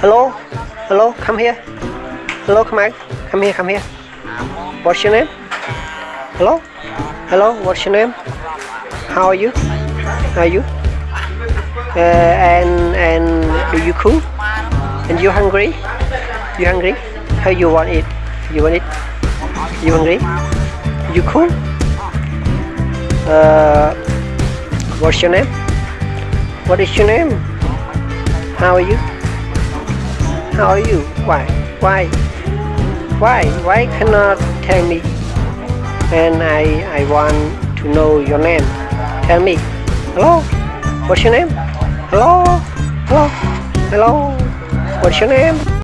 Hello? Hello? Come here. Hello, come on. Come here, come here. What's your name? Hello? Hello, what's your name? How are you? How are you? Uh, and and are you cool? And you hungry? You hungry? How you want it? You want it? You hungry? You cool? Uh, what's your name? What is your name? How are you? How are you? Why? Why? Why? Why cannot tell me? And I I want to know your name. Tell me. Hello? What's your name? Hello? Hello? Hello? What's your name?